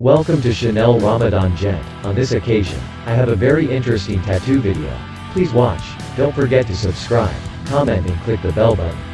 Welcome to Chanel Ramadan Gent. On this occasion, I have a very interesting tattoo video. Please watch. Don't forget to subscribe, comment and click the bell button.